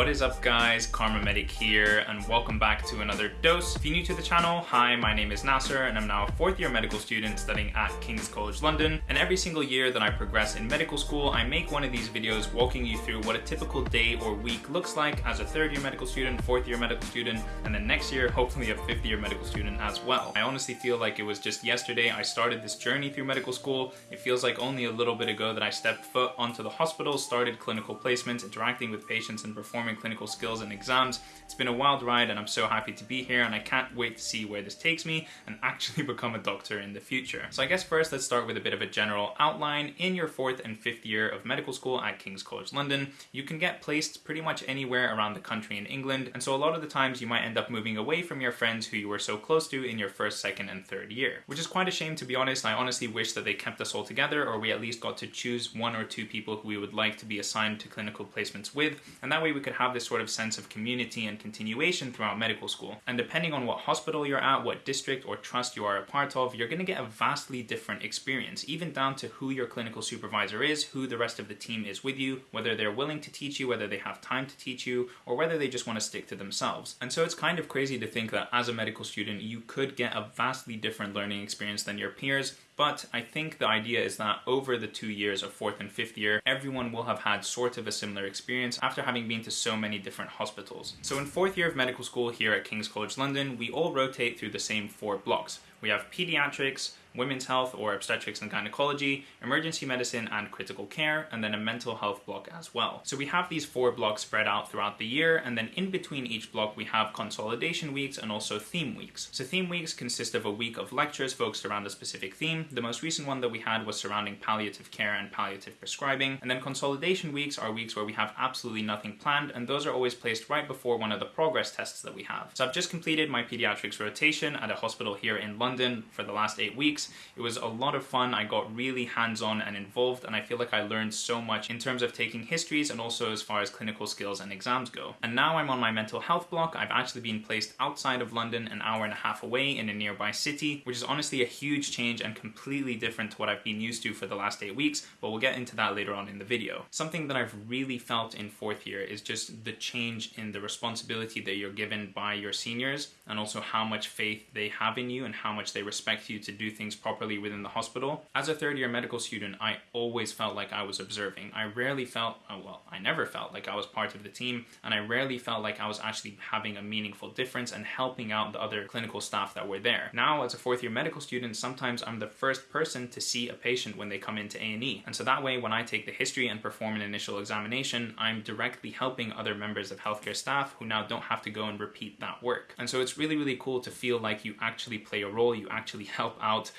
What is up guys, KharmaMedic here and welcome back to another dose. If you're new to the channel, hi, my name is Nasser and I'm now a fourth year medical student studying at King's College London. And every single year that I progress in medical school, I make one of these videos walking you through what a typical day or week looks like as a third year medical student, fourth year medical student, and then next year, hopefully a fifth year medical student as well. I honestly feel like it was just yesterday I started this journey through medical school. It feels like only a little bit ago that I stepped foot onto the hospital, started clinical placements, interacting with patients and performing clinical skills and exams. It's been a wild ride and I'm so happy to be here and I can't wait to see where this takes me and actually become a doctor in the future. So I guess first let's start with a bit of a general outline. In your fourth and fifth year of medical school at King's College London, you can get placed pretty much anywhere around the country in England and so a lot of the times you might end up moving away from your friends who you were so close to in your first, second and third year. Which is quite a shame to be honest. I honestly wish that they kept us all together or we at least got to choose one or two people who we would like to be assigned to clinical placements with and that way we could have this sort of sense of community and continuation throughout medical school. And depending on what hospital you're at, what district or trust you are a part of, you're going to get a vastly different experience, even down to who your clinical supervisor is, who the rest of the team is with you, whether they're willing to teach you, whether they have time to teach you, or whether they just want to stick to themselves. And so it's kind of crazy to think that as a medical student, you could get a vastly different learning experience than your peers, but I think the idea is that over the two years of fourth and fifth year, everyone will have had sort of a similar experience after having been to so many different hospitals. So in fourth year of medical school here at King's College London, we all rotate through the same four blocks. We have pediatrics, women's health or obstetrics and gynecology, emergency medicine and critical care, and then a mental health block as well. So we have these four blocks spread out throughout the year, and then in between each block we have consolidation weeks and also theme weeks. So theme weeks consist of a week of lectures focused around a specific theme. The most recent one that we had was surrounding palliative care and palliative prescribing, and then consolidation weeks are weeks where we have absolutely nothing planned, and those are always placed right before one of the progress tests that we have. So I've just completed my pediatrics rotation at a hospital here in London for the last eight weeks, weeks. It was a lot of fun. I got really hands-on and involved and I feel like I learned so much in terms of taking histories and also as far as clinical skills and exams go. And now I'm on my mental health block. I've actually been placed outside of London an hour and a half away in a nearby city, which is honestly a huge change and completely different to what I've been used to for the last eight weeks, but we'll get into that later on in the video. Something that I've really felt in fourth year is just the change in the responsibility that you're given by your seniors and also how much faith they have in you and how much they respect you to do things things properly within the hospital. As a third year medical student, I always felt like I was observing. I rarely felt, oh, well, I never felt like I was part of the team, and I rarely felt like I was actually having a meaningful difference and helping out the other clinical staff that were there. Now, as a fourth year medical student, sometimes I'm the first person to see a patient when they come into A&E. And so that way, when I take the history and perform an initial examination, I'm directly helping other members of healthcare staff who now don't have to go and repeat that work. And so it's really, really cool to feel like you actually play a role, you actually help out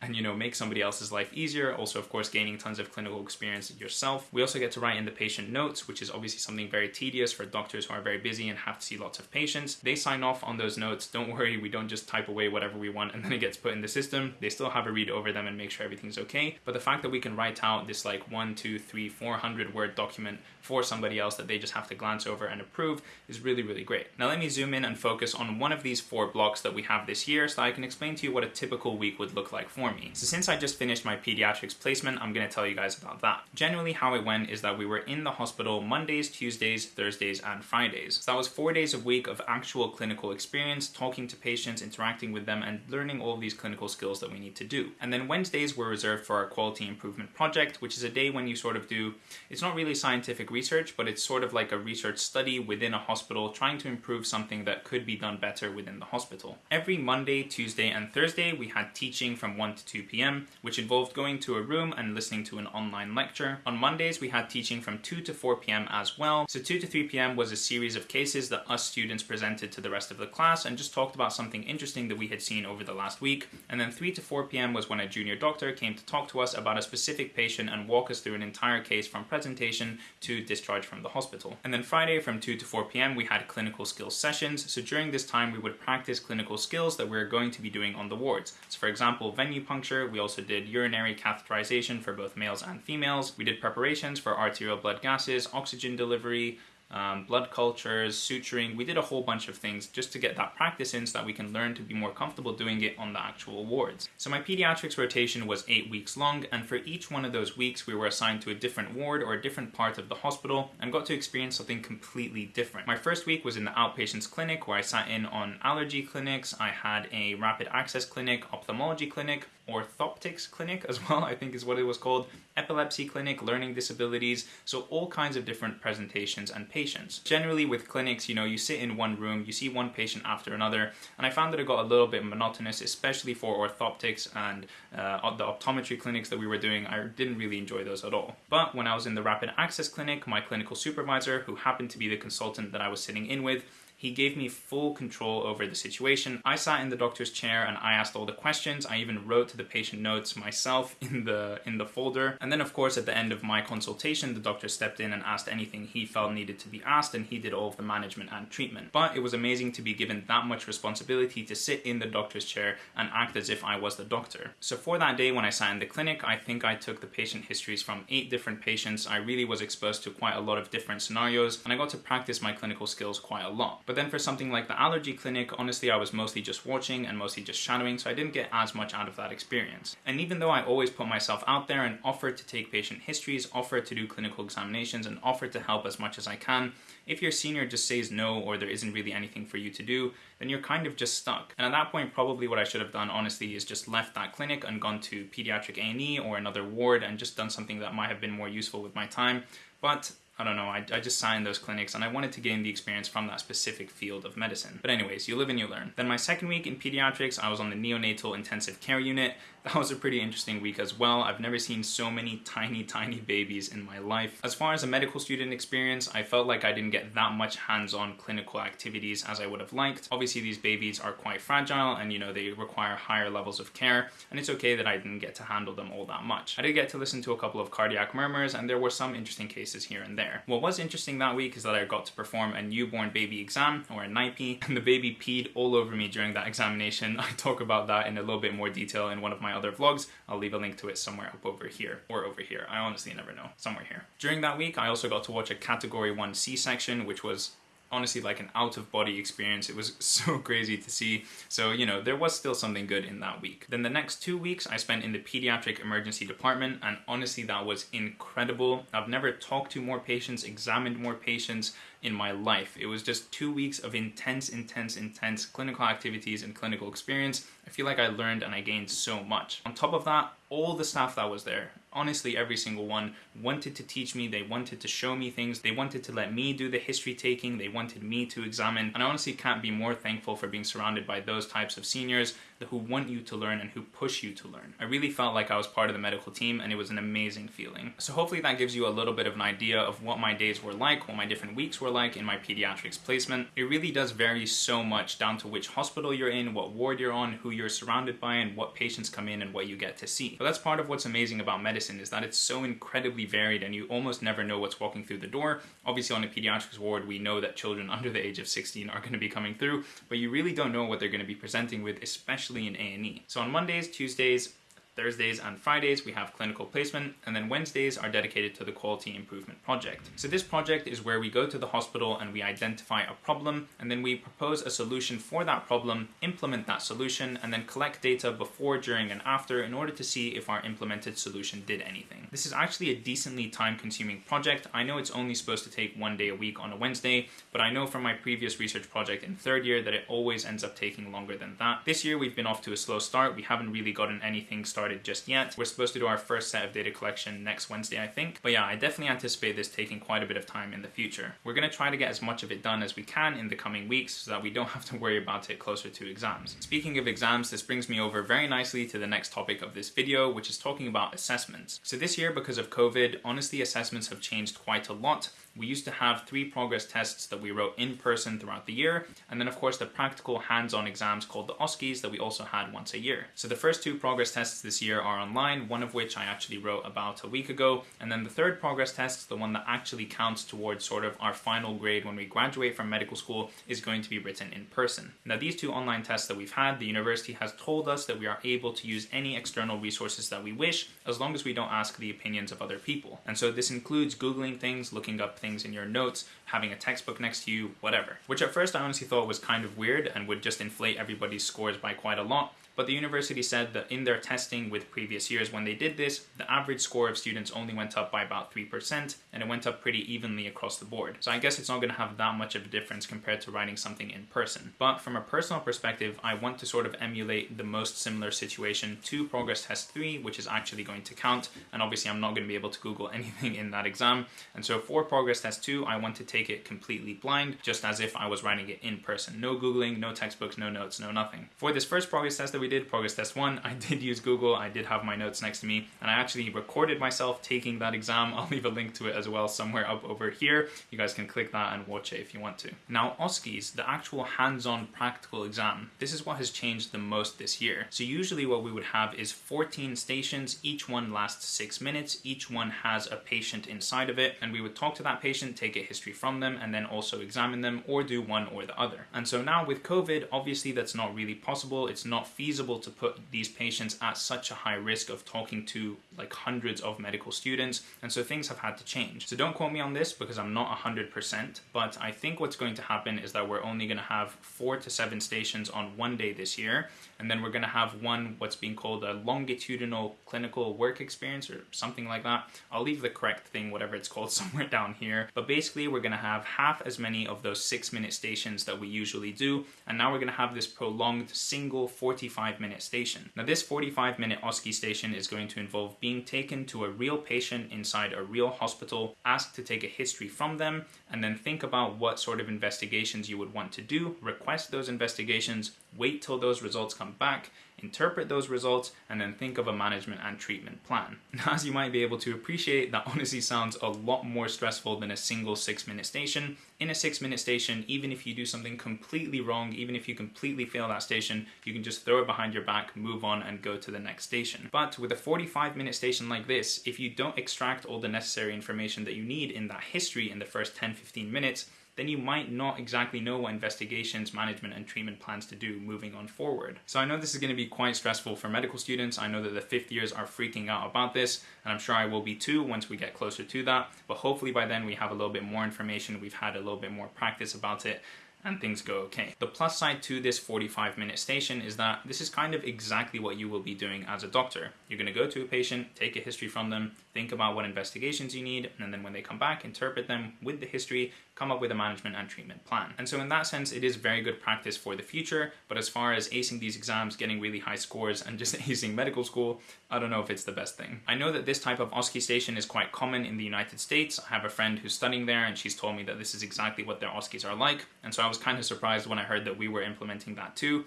and you know make somebody else's life easier. Also of course gaining tons of clinical experience yourself. We also get to write in the patient notes which is obviously something very tedious for doctors who are very busy and have to see lots of patients. They sign off on those notes. Don't worry we don't just type away whatever we want and then it gets put in the system. They still have a read over them and make sure everything's okay. But the fact that we can write out this like one two three four hundred word document for somebody else that they just have to glance over and approve is really really great. Now let me zoom in and focus on one of these four blocks that we have this year so I can explain to you what a typical week would look like for me so since I just finished my pediatrics placement, I'm gonna tell you guys about that. Generally how it went is that we were in the hospital Mondays, Tuesdays, Thursdays, and Fridays. So that was four days a week of actual clinical experience, talking to patients, interacting with them, and learning all of these clinical skills that we need to do. And then Wednesdays were reserved for our quality improvement project, which is a day when you sort of do, it's not really scientific research, but it's sort of like a research study within a hospital, trying to improve something that could be done better within the hospital. Every Monday, Tuesday, and Thursday, we had teaching from 1 to 2 p.m., which involved going to a room and listening to an online lecture. On Mondays, we had teaching from 2 to 4 p.m. as well. So 2 to 3 p.m. was a series of cases that us students presented to the rest of the class and just talked about something interesting that we had seen over the last week. And then 3 to 4 p.m. was when a junior doctor came to talk to us about a specific patient and walk us through an entire case from presentation to discharge from the hospital. And then Friday from 2 to 4 p.m. we had clinical skills sessions. So during this time, we would practice clinical skills that we we're going to be doing on the wards. So for example, venipuncture, we also did urinary catheterization for both males and females. We did preparations for arterial blood gases, oxygen delivery, um, blood cultures, suturing. We did a whole bunch of things just to get that practice in so that we can learn to be more comfortable doing it on the actual wards. So my pediatrics rotation was eight weeks long, and for each one of those weeks, we were assigned to a different ward or a different part of the hospital and got to experience something completely different. My first week was in the outpatients clinic where I sat in on allergy clinics. I had a rapid access clinic, ophthalmology clinic, orthoptics clinic as well, I think is what it was called, epilepsy clinic, learning disabilities, so all kinds of different presentations and patients. Generally with clinics, you know, you sit in one room, you see one patient after another, and I found that it got a little bit monotonous, especially for orthoptics and uh, the optometry clinics that we were doing. I didn't really enjoy those at all. But when I was in the rapid access clinic, my clinical supervisor, who happened to be the consultant that I was sitting in with, he gave me full control over the situation. I sat in the doctor's chair and I asked all the questions. I even wrote to the patient notes myself in the in the folder. And then of course at the end of my consultation, the doctor stepped in and asked anything he felt needed to be asked and he did all of the management and treatment. But it was amazing to be given that much responsibility to sit in the doctor's chair and act as if I was the doctor. So for that day when I sat in the clinic, I think I took the patient histories from eight different patients. I really was exposed to quite a lot of different scenarios and I got to practice my clinical skills quite a lot. But then for something like the allergy clinic, honestly, I was mostly just watching and mostly just shadowing, so I didn't get as much out of that experience. And even though I always put myself out there and offered to take patient histories, offered to do clinical examinations, and offered to help as much as I can, if your senior just says no or there isn't really anything for you to do, then you're kind of just stuck. And at that point, probably what I should have done, honestly, is just left that clinic and gone to pediatric A&E or another ward and just done something that might have been more useful with my time. But I don't know, I, I just signed those clinics and I wanted to gain the experience from that specific field of medicine. But anyways, you live and you learn. Then my second week in pediatrics, I was on the neonatal intensive care unit that was a pretty interesting week as well. I've never seen so many tiny, tiny babies in my life. As far as a medical student experience, I felt like I didn't get that much hands-on clinical activities as I would have liked. Obviously, these babies are quite fragile and, you know, they require higher levels of care, and it's okay that I didn't get to handle them all that much. I did get to listen to a couple of cardiac murmurs, and there were some interesting cases here and there. What was interesting that week is that I got to perform a newborn baby exam, or a NIPE, and the baby peed all over me during that examination. I talk about that in a little bit more detail in one of my other vlogs. I'll leave a link to it somewhere up over here or over here. I honestly never know. Somewhere here. During that week, I also got to watch a category 1 C-section, which was honestly like an out of body experience. It was so crazy to see. So, you know, there was still something good in that week. Then the next two weeks I spent in the pediatric emergency department and honestly that was incredible. I've never talked to more patients, examined more patients in my life. It was just two weeks of intense, intense, intense clinical activities and clinical experience. I feel like I learned and I gained so much. On top of that, all the staff that was there, honestly every single one wanted to teach me, they wanted to show me things, they wanted to let me do the history taking, they wanted me to examine, and I honestly can't be more thankful for being surrounded by those types of seniors who want you to learn and who push you to learn. I really felt like I was part of the medical team and it was an amazing feeling. So hopefully that gives you a little bit of an idea of what my days were like, what my different weeks were like in my pediatrics placement. It really does vary so much down to which hospital you're in, what ward you're on, who you're surrounded by, and what patients come in and what you get to see. But that's part of what's amazing about medicine is that it's so incredibly varied and you almost never know what's walking through the door. Obviously on a pediatrics ward, we know that children under the age of 16 are gonna be coming through, but you really don't know what they're gonna be presenting with, especially in A&E. So on Mondays, Tuesdays, Thursdays and Fridays we have clinical placement and then Wednesdays are dedicated to the quality improvement project. So this project is where we go to the hospital and we identify a problem and then we propose a solution for that problem, implement that solution and then collect data before, during and after in order to see if our implemented solution did anything. This is actually a decently time consuming project. I know it's only supposed to take one day a week on a Wednesday, but I know from my previous research project in third year that it always ends up taking longer than that. This year we've been off to a slow start. We haven't really gotten anything started started just yet. We're supposed to do our first set of data collection next Wednesday, I think. But yeah, I definitely anticipate this taking quite a bit of time in the future. We're gonna try to get as much of it done as we can in the coming weeks so that we don't have to worry about it closer to exams. Speaking of exams, this brings me over very nicely to the next topic of this video, which is talking about assessments. So this year, because of COVID, honestly, assessments have changed quite a lot. We used to have three progress tests that we wrote in person throughout the year, and then of course the practical hands-on exams called the OSCEs that we also had once a year. So the first two progress tests this year are online, one of which I actually wrote about a week ago. And then the third progress test, the one that actually counts towards sort of our final grade when we graduate from medical school, is going to be written in person. Now, these two online tests that we've had, the university has told us that we are able to use any external resources that we wish as long as we don't ask the opinions of other people. And so this includes Googling things, looking up things in your notes, having a textbook next to you, whatever. Which at first I honestly thought was kind of weird and would just inflate everybody's scores by quite a lot. But the university said that in their testing with previous years when they did this, the average score of students only went up by about 3%, and it went up pretty evenly across the board. So I guess it's not going to have that much of a difference compared to writing something in person. But from a personal perspective, I want to sort of emulate the most similar situation to Progress Test 3, which is actually going to count, and obviously I'm not going to be able to Google anything in that exam. And so for Progress Test 2, I want to take it completely blind, just as if I was writing it in person. No Googling, no textbooks, no notes, no nothing. For this first Progress Test that we did, Progress Test 1, I did use Google, I did have my notes next to me, and I actually recorded myself taking that exam. I'll leave a link to it as well somewhere up over here. You guys can click that and watch it if you want to. Now, OSCEs, the actual hands-on practical exam, this is what has changed the most this year. So usually what we would have is 14 stations, each one lasts six minutes, each one has a patient inside of it, and we would talk to that patient, take a history from them, and then also examine them, or do one or the other. And so now with COVID, obviously that's not really possible. It's not feasible to put these patients at such a high risk of talking to like hundreds of medical students, and so things have had to change. So don't quote me on this because I'm not 100%, but I think what's going to happen is that we're only going to have four to seven stations on one day this year, and then we're going to have one what's being called a longitudinal clinical work experience or something like that. I'll leave the correct thing, whatever it's called, somewhere down here. But basically, we're going to have half as many of those six minute stations that we usually do, and now we're going to have this prolonged single 45 minute station. Now, this 45 minute OSCE station is going to involve being taken to a real patient inside a real hospital, asked to take a history from them, and then think about what sort of investigations you would want to do, request those investigations, wait till those results come back, interpret those results, and then think of a management and treatment plan. Now, as you might be able to appreciate, that honestly sounds a lot more stressful than a single six minute station. In a six minute station, even if you do something completely wrong, even if you completely fail that station, you can just throw it behind your back, move on, and go to the next station. But with a 45 minute station like this, if you don't extract all the necessary information that you need in that history in the first 10 15 minutes, then you might not exactly know what investigations, management, and treatment plans to do moving on forward. So I know this is going to be quite stressful for medical students. I know that the fifth years are freaking out about this, and I'm sure I will be too once we get closer to that. But hopefully by then we have a little bit more information, we've had a little bit more practice about it, and things go okay. The plus side to this 45 minute station is that this is kind of exactly what you will be doing as a doctor. You're going to go to a patient, take a history from them, think about what investigations you need, and then when they come back, interpret them with the history, come up with a management and treatment plan. And so in that sense, it is very good practice for the future, but as far as acing these exams, getting really high scores, and just acing medical school, I don't know if it's the best thing. I know that this type of OSCE station is quite common in the United States. I have a friend who's studying there, and she's told me that this is exactly what their OSCEs are like, and so I was kind of surprised when I heard that we were implementing that too.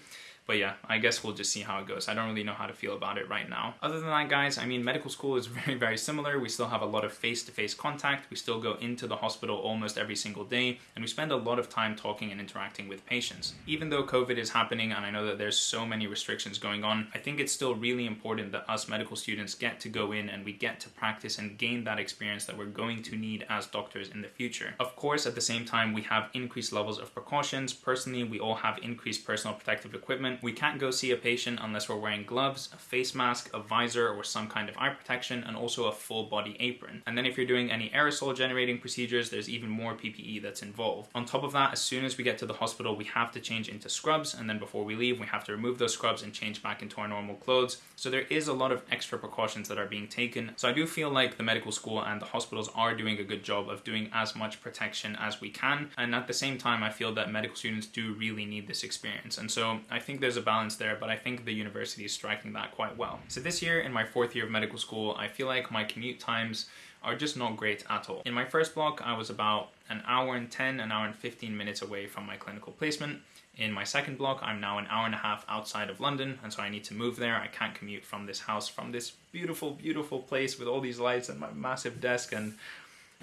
But yeah, I guess we'll just see how it goes. I don't really know how to feel about it right now. Other than that, guys, I mean, medical school is very, very similar. We still have a lot of face-to-face -face contact. We still go into the hospital almost every single day, and we spend a lot of time talking and interacting with patients. Even though COVID is happening, and I know that there's so many restrictions going on, I think it's still really important that us medical students get to go in and we get to practice and gain that experience that we're going to need as doctors in the future. Of course, at the same time, we have increased levels of precautions. Personally, we all have increased personal protective equipment we can't go see a patient unless we're wearing gloves, a face mask, a visor, or some kind of eye protection, and also a full body apron. And then if you're doing any aerosol generating procedures, there's even more PPE that's involved. On top of that, as soon as we get to the hospital, we have to change into scrubs, and then before we leave, we have to remove those scrubs and change back into our normal clothes. So there is a lot of extra precautions that are being taken. So I do feel like the medical school and the hospitals are doing a good job of doing as much protection as we can. And at the same time, I feel that medical students do really need this experience. And so I think there's a balance there, but I think the university is striking that quite well. So this year, in my fourth year of medical school, I feel like my commute times are just not great at all. In my first block, I was about an hour and 10, an hour and 15 minutes away from my clinical placement. In my second block, I'm now an hour and a half outside of London, and so I need to move there. I can't commute from this house, from this beautiful, beautiful place with all these lights and my massive desk and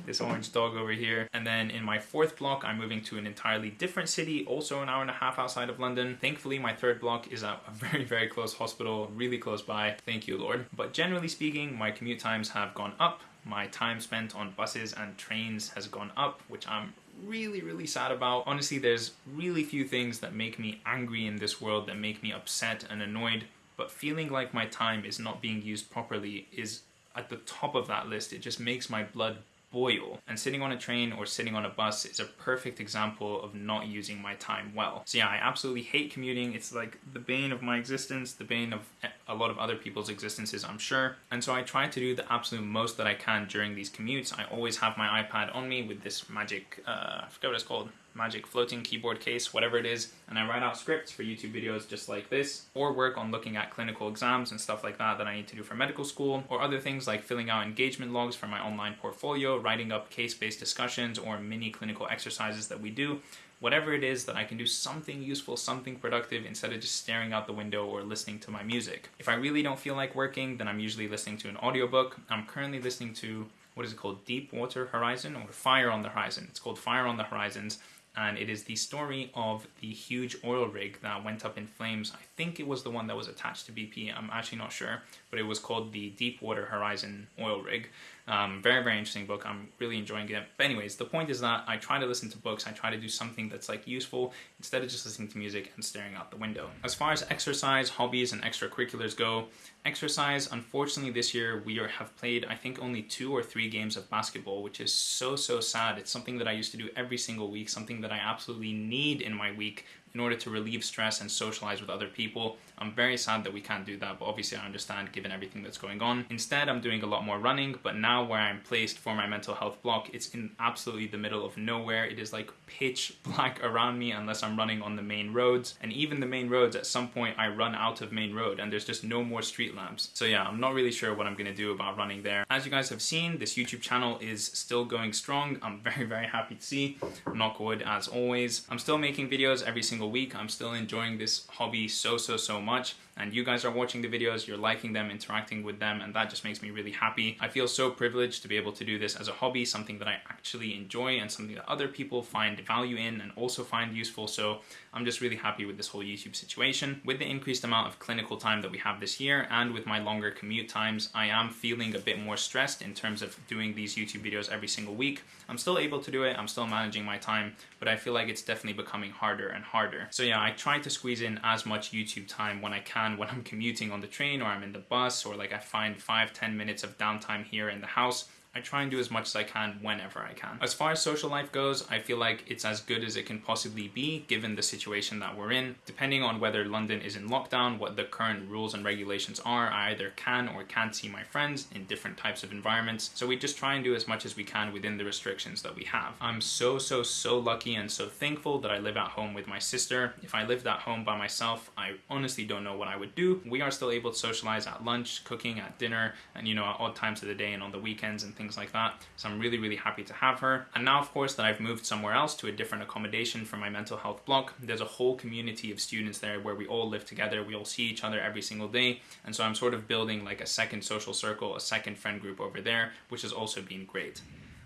this orange dog over here. And then in my fourth block, I'm moving to an entirely different city, also an hour and a half outside of London. Thankfully, my third block is at a very, very close hospital, really close by. Thank you, Lord. But generally speaking, my commute times have gone up. My time spent on buses and trains has gone up, which I'm really, really sad about. Honestly, there's really few things that make me angry in this world, that make me upset and annoyed, but feeling like my time is not being used properly is at the top of that list. It just makes my blood boil. And sitting on a train or sitting on a bus is a perfect example of not using my time well. So yeah, I absolutely hate commuting. It's like the bane of my existence, the bane of a lot of other people's existences, I'm sure. And so I try to do the absolute most that I can during these commutes. I always have my iPad on me with this magic, uh, I forget what it's called, magic floating keyboard case, whatever it is, and I write out scripts for YouTube videos just like this, or work on looking at clinical exams and stuff like that that I need to do for medical school, or other things like filling out engagement logs for my online portfolio, writing up case-based discussions or mini clinical exercises that we do, whatever it is that I can do something useful, something productive instead of just staring out the window or listening to my music. If I really don't feel like working, then I'm usually listening to an audiobook. I'm currently listening to what is it called? Deepwater Horizon or Fire on the Horizon. It's called Fire on the Horizons and it is the story of the huge oil rig that went up in flames. I think it was the one that was attached to BP, I'm actually not sure, but it was called the Deepwater Horizon oil rig. Um, very, very interesting book. I'm really enjoying it. But anyways, the point is that I try to listen to books. I try to do something that's like useful instead of just listening to music and staring out the window. As far as exercise, hobbies, and extracurriculars go, exercise, unfortunately this year we are, have played I think only two or three games of basketball, which is so, so sad. It's something that I used to do every single week, something that I absolutely need in my week in order to relieve stress and socialize with other people. I'm very sad that we can't do that, but obviously I understand given everything that's going on. Instead, I'm doing a lot more running, but now where I'm placed for my mental health block, it's in absolutely the middle of nowhere. It is like pitch black around me unless I'm running on the main roads. And even the main roads, at some point I run out of main road and there's just no more street lamps. So yeah, I'm not really sure what I'm gonna do about running there. As you guys have seen, this YouTube channel is still going strong. I'm very, very happy to see. Knock wood as always. I'm still making videos every single week. I'm still enjoying this hobby so, so, so much and you guys are watching the videos, you're liking them, interacting with them, and that just makes me really happy. I feel so privileged to be able to do this as a hobby, something that I actually enjoy and something that other people find value in and also find useful. So I'm just really happy with this whole YouTube situation. With the increased amount of clinical time that we have this year and with my longer commute times, I am feeling a bit more stressed in terms of doing these YouTube videos every single week. I'm still able to do it, I'm still managing my time, but I feel like it's definitely becoming harder and harder. So yeah, I try to squeeze in as much YouTube time when I can when I'm commuting on the train or I'm in the bus or like I find five ten minutes of downtime here in the house I try and do as much as I can whenever I can. As far as social life goes, I feel like it's as good as it can possibly be given the situation that we're in. Depending on whether London is in lockdown, what the current rules and regulations are, I either can or can't see my friends in different types of environments. So we just try and do as much as we can within the restrictions that we have. I'm so, so, so lucky and so thankful that I live at home with my sister. If I lived at home by myself, I honestly don't know what I would do. We are still able to socialize at lunch, cooking, at dinner, and you know, at odd times of the day and on the weekends and things things like that. So I'm really, really happy to have her. And now, of course, that I've moved somewhere else to a different accommodation for my mental health block, there's a whole community of students there where we all live together. We all see each other every single day. And so I'm sort of building like a second social circle, a second friend group over there, which has also been great.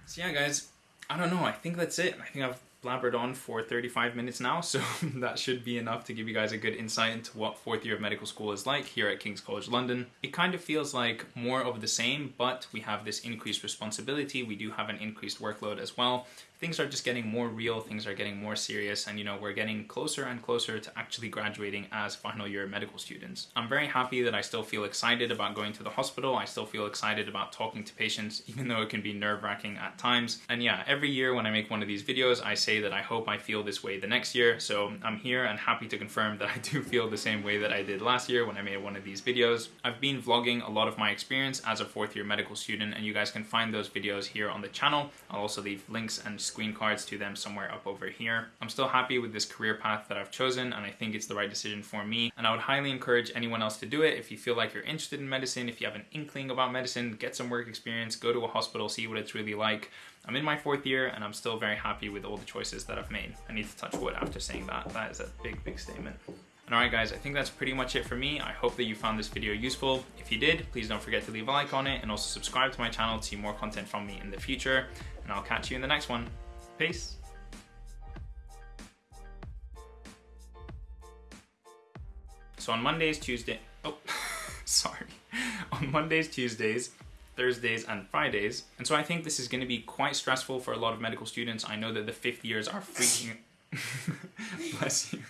So yeah, guys, I don't know. I think that's it. I think I've blabbered on for 35 minutes now, so that should be enough to give you guys a good insight into what fourth year of medical school is like here at King's College London. It kind of feels like more of the same, but we have this increased responsibility. We do have an increased workload as well, things are just getting more real, things are getting more serious, and you know, we're getting closer and closer to actually graduating as final year medical students. I'm very happy that I still feel excited about going to the hospital. I still feel excited about talking to patients, even though it can be nerve wracking at times. And yeah, every year when I make one of these videos, I say that I hope I feel this way the next year. So I'm here and happy to confirm that I do feel the same way that I did last year when I made one of these videos. I've been vlogging a lot of my experience as a fourth year medical student, and you guys can find those videos here on the channel. I'll also leave links and screen cards to them somewhere up over here. I'm still happy with this career path that I've chosen and I think it's the right decision for me and I would highly encourage anyone else to do it if you feel like you're interested in medicine, if you have an inkling about medicine, get some work experience, go to a hospital, see what it's really like. I'm in my fourth year and I'm still very happy with all the choices that I've made. I need to touch wood after saying that. That is a big, big statement. And alright guys, I think that's pretty much it for me. I hope that you found this video useful. If you did, please don't forget to leave a like on it and also subscribe to my channel to see more content from me in the future. And I'll catch you in the next one. Peace. So on Mondays, Tuesday, oh, sorry. On Mondays, Tuesdays, Thursdays, and Fridays. And so I think this is going to be quite stressful for a lot of medical students. I know that the fifth years are freaking. Bless you.